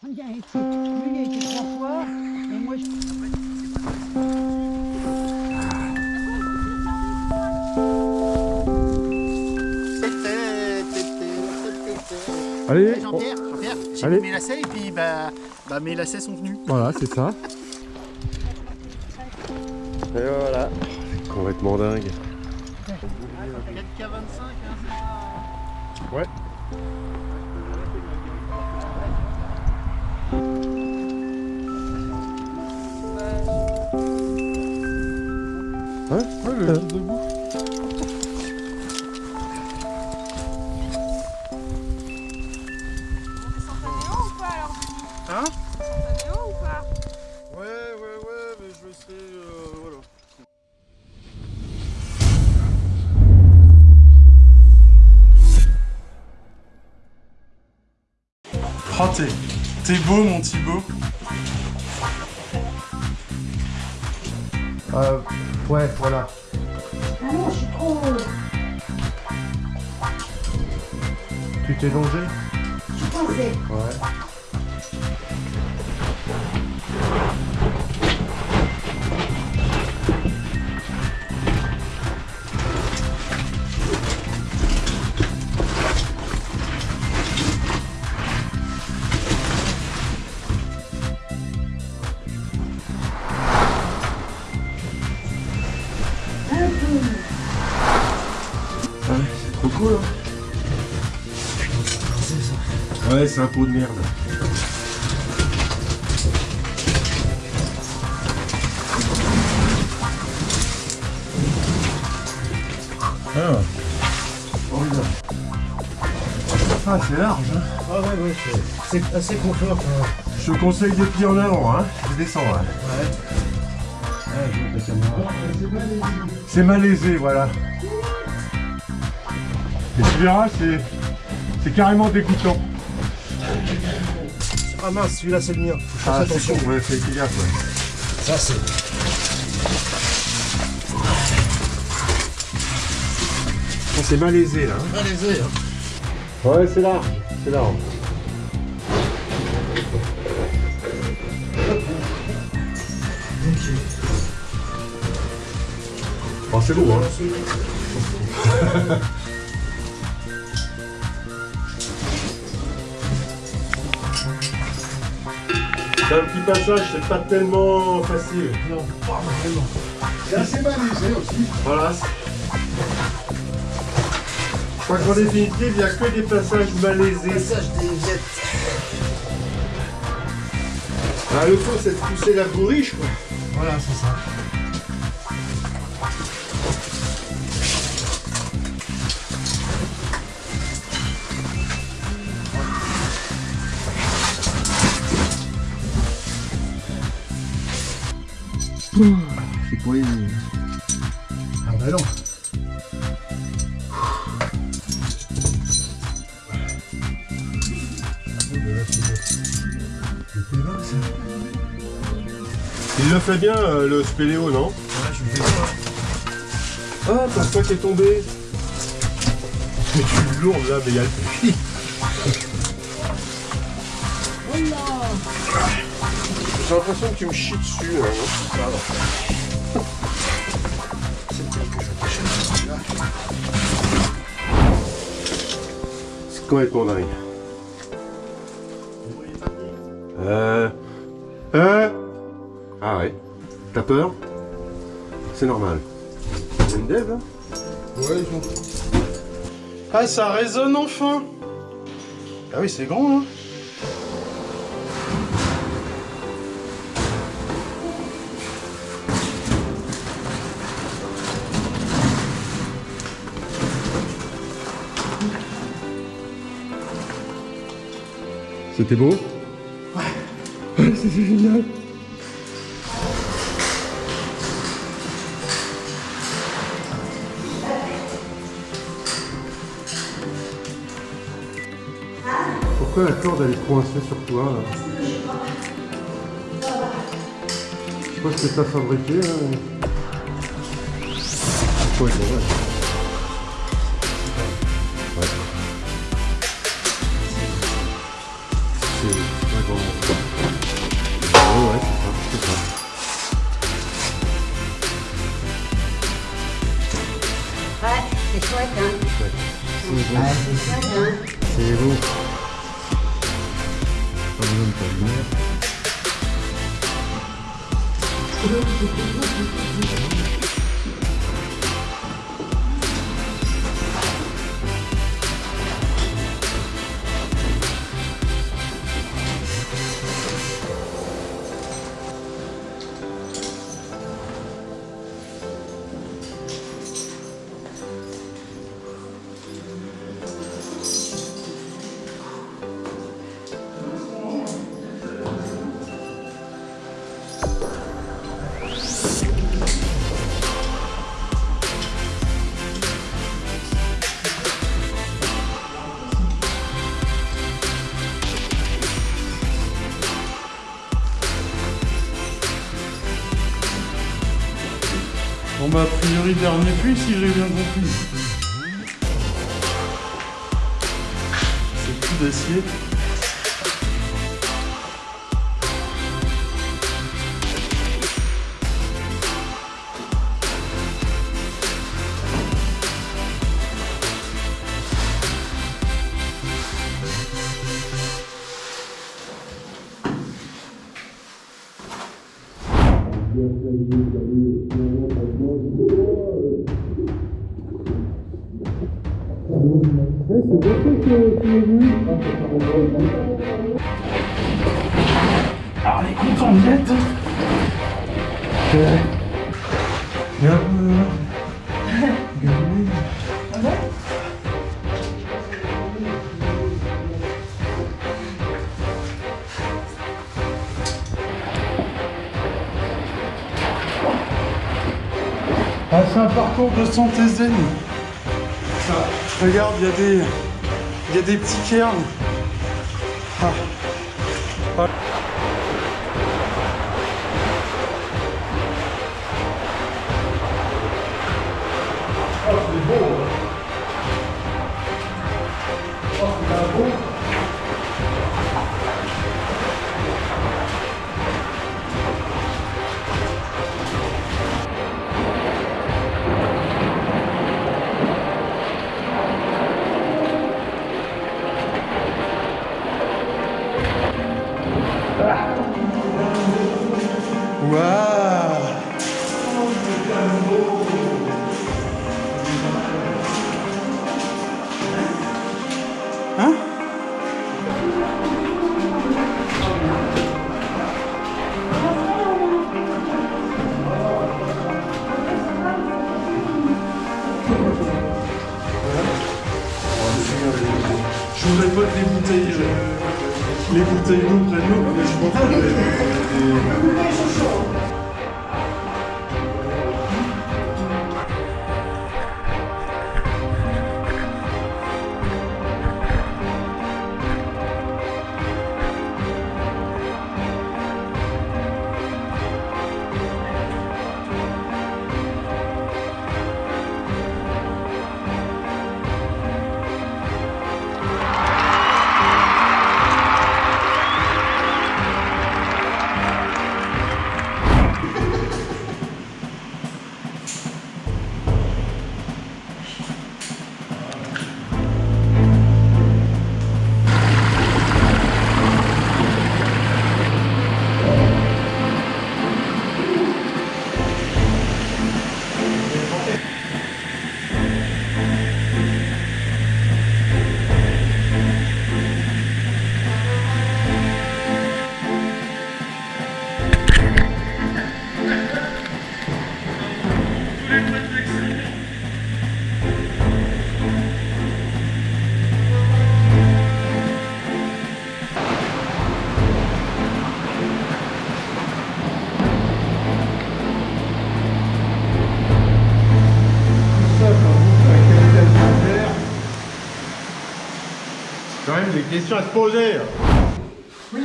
Lui, il a été trois fois. Et moi, je... Allez, Jean-Pierre, Jean-Pierre, j'ai Allez. mis mes lacets et puis bah, bah mes lacets sont venus. voilà, c'est ça. Et voilà. C'est complètement dingue. 4K25, hein, Ouais. Ouais, ouais, le debout. ou pas alors Hein ou pas Ouais, ouais, ouais, mais je le sais, euh, voilà. Oh, t'es, t'es beau, mon Thibaut. Euh, ouais, voilà. Ah non, je suis trop... Tu t'es longé? Je suis coincée. Ouais. Ouais, c'est un pot de merde. Ah. Ah, c'est large. Hein. Ah ouais, ouais, c'est- assez confort. Je te conseille des pieds en avant, hein. Je descends, hein. Ouais, caméra. C'est malaisé, voilà. Et tu verras, c'est c'est carrément dégoûtant. Ah mince, celui-là c'est le mien. Faut faire Ah, attention. ouais, fais gaffe, ouais. Ça c'est. Oh, c'est malaisé, là. hein. Allez-y. Hein. Ouais, c'est large, c'est large. Oh, c'est beau, hein. C'est un petit passage, c'est pas tellement facile. Non, pas vraiment. C'est assez malaisé aussi. Voilà. Je crois qu'en définitive, il n'y a que des passages malaisés. Passage des viettes. Ah, le fond, c'est de pousser la bourriche, quoi. Voilà, c'est ça. C'est quoi Ah bah non. Il le fait bien, euh, le spéléo, non? Ouais, je le fais ça. Ah, t'as quoi qui est tombé Mais tu es lourde, là, mais il y a le puits. J'ai l'impression que tu me chies dessus, là, non C'est complètement dingue. Euh... Euh... Ah ouais. T'as peur C'est normal. C'est une dev, là Ouais, ils ont. Ah, ça résonne enfin Ah oui, c'est grand, hein C'était beau Ouais. C'était génial. Pourquoi la corde elle est coincée sur toi là Je sais pas ce que t'as fabriqué là. Ouais. Ouais, c'est chouette, hein. Priori dernier puits si j'ai bien compris. C'est tout d'acier. Alors les content d'y être. Bien, un parcours de santé. Regarde, il y a des, y a des petits cairns. Ah. Ah, c'est beau. Ah, c'est beau. Même des questions à se poser. Oui.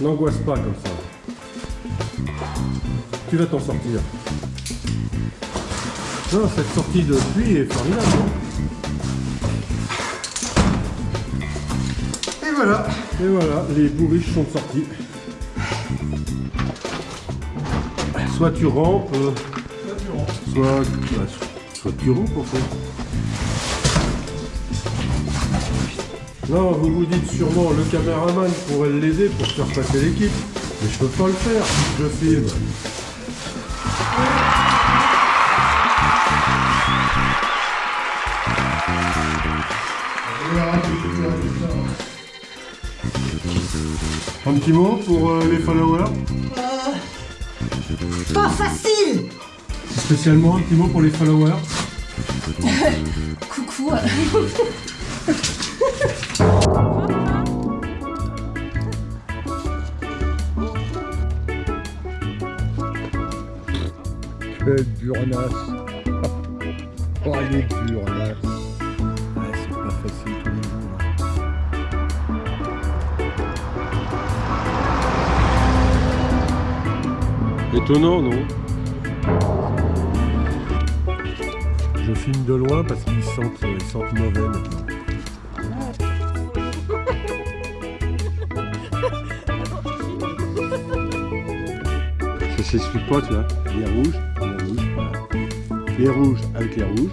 N'angoisse pas comme ça. Tu vas t'en sortir. Non, cette sortie de pluie est formidable. Et voilà. Et voilà, les bourriches sont sortis. Soit tu rampes, euh, soit, bah, soit tu rampes en fait. Non, vous vous dites sûrement le caméraman pourrait l'aider pour faire passer l'équipe. Mais je peux pas le faire je filme. Un petit mot pour euh, les followers? Pas facile Spécialement un petit mot pour les followers Coucou. Quelle burnasse Oh, elle est burnasse Ouais, c'est pas facile tous les jours. hein. Étonnant, non? Je filme de loin parce qu'ils sentent, ils sentent mauvais maintenant. Ça s'explique pas, tu vois. Les les rouges, voilà. Les rouges avec les rouges,